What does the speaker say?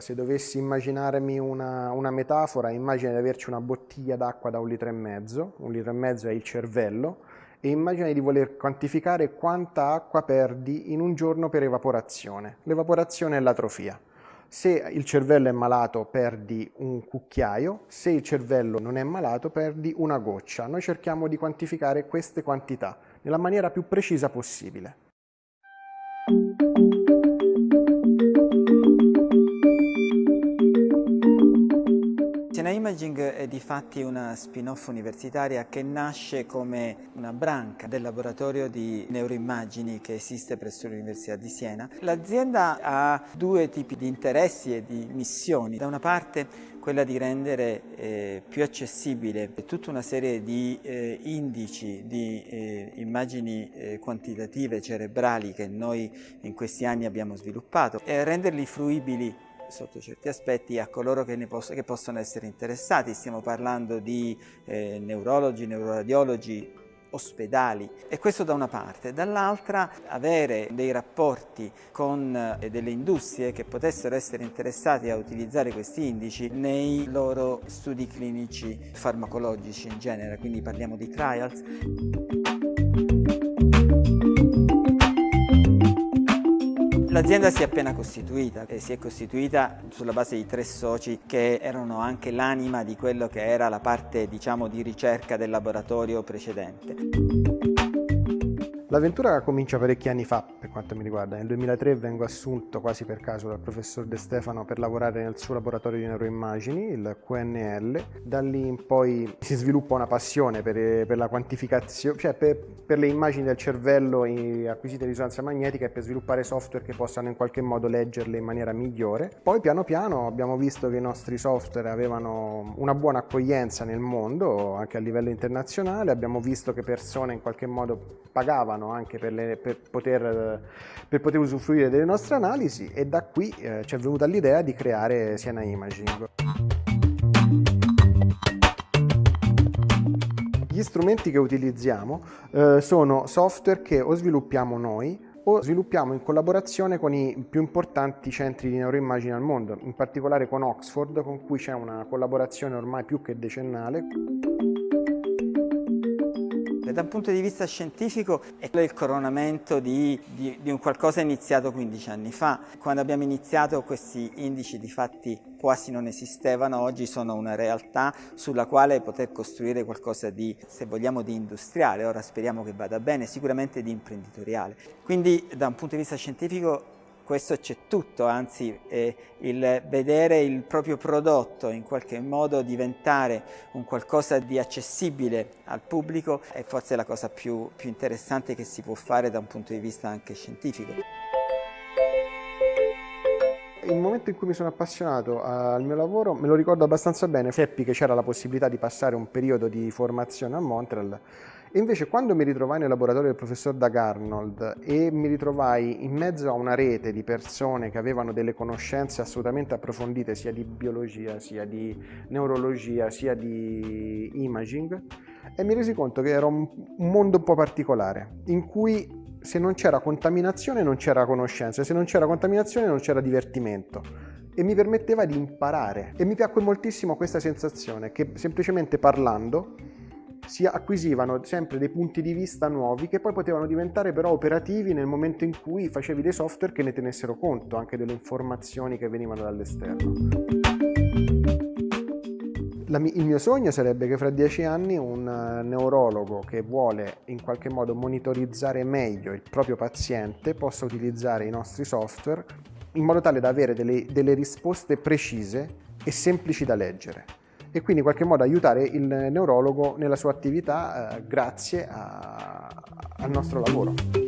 Se dovessi immaginarmi una, una, metafora, immagina di averci una bottiglia d'acqua da un litro e mezzo, un litro e mezzo è il cervello, e immagina di voler quantificare quanta acqua perdi in un giorno per evaporazione. L'evaporazione è l'atrofia. Se il cervello è malato perdi un cucchiaio, se il cervello non è malato perdi una goccia. Noi cerchiamo di quantificare queste quantità nella maniera più precisa possibile. Imaging è di fatti una spin-off universitaria che nasce come una branca del laboratorio di neuroimmagini che esiste presso l'Università di Siena. L'azienda ha due tipi di interessi e di missioni. Da una parte quella di rendere eh, più accessibile tutta una serie di eh, indici, di eh, immagini eh, quantitative cerebrali che noi in questi anni abbiamo sviluppato e renderli fruibili sotto certi aspetti a coloro che, posso, che possono essere interessati. Stiamo parlando di eh, neurologi, neuroradiologi, ospedali e questo da una parte, dall'altra avere dei rapporti con eh, delle industrie che potessero essere interessate a utilizzare questi indici nei loro studi clinici farmacologici in genere, quindi parliamo di trials. L'azienda si è appena costituita e si è costituita sulla base di tre soci che erano anche l'anima di quello che era la parte diciamo, di ricerca del laboratorio precedente. L'avventura comincia parecchi anni fa per quanto mi riguarda. Nel 2003 vengo assunto quasi per caso dal professor De Stefano per lavorare nel suo laboratorio di neuroimmagini, il QNL. Da lì in poi si sviluppa una passione per, per la quantificazione, cioè per, per, le immagini del cervello acquisite in risonanza magnetica e per sviluppare software che possano in qualche modo leggerle in maniera migliore. Poi piano piano abbiamo visto che i nostri software avevano una buona accoglienza nel mondo, anche a livello internazionale. Abbiamo visto che persone in qualche modo pagavano aiutavano anche per, le, per, poter, per, poter, usufruire delle nostre analisi e da qui eh, ci è venuta l'idea di creare Siena Imaging. Gli strumenti che utilizziamo eh, sono software che o sviluppiamo noi o sviluppiamo in collaborazione con i più importanti centri di neuroimmagine al mondo, in particolare con Oxford, con cui c'è una collaborazione ormai più che decennale. Da un punto di vista scientifico è il coronamento di, di, di, un qualcosa iniziato 15 anni fa. Quando abbiamo iniziato questi indici di fatti quasi non esistevano, oggi sono una realtà sulla quale poter costruire qualcosa di, se vogliamo, di industriale, ora speriamo che vada bene, sicuramente di imprenditoriale. Quindi da un punto di vista scientifico questo c'è tutto, anzi eh, il vedere il proprio prodotto in qualche modo diventare un qualcosa di accessibile al pubblico è forse la cosa più, più interessante che si può fare da un punto di vista anche scientifico. Il momento in cui mi sono appassionato al mio lavoro me lo ricordo abbastanza bene, seppi che c'era la possibilità di passare un periodo di formazione a Montreal e invece quando mi ritrovai nel laboratorio del professor Doug Arnold e mi ritrovai in mezzo a una rete di persone che avevano delle conoscenze assolutamente approfondite sia di biologia, sia di neurologia, sia di imaging, e mi resi conto che era un, mondo un po' particolare, in cui se non c'era contaminazione non c'era conoscenza, se non c'era contaminazione non c'era divertimento. E mi permetteva di imparare. E mi piacque moltissimo questa sensazione che semplicemente parlando si acquisivano sempre dei punti di vista nuovi che poi potevano diventare però operativi nel momento in cui facevi dei software che ne tenessero conto anche delle informazioni che venivano dall'esterno. il mio sogno sarebbe che fra dieci anni un eh, neurologo che vuole in qualche modo monitorizzare meglio il proprio paziente possa utilizzare i nostri software in modo tale da avere delle, delle risposte precise e semplici da leggere e quindi in qualche modo aiutare il neurologo nella sua attività eh, grazie a, al nostro lavoro.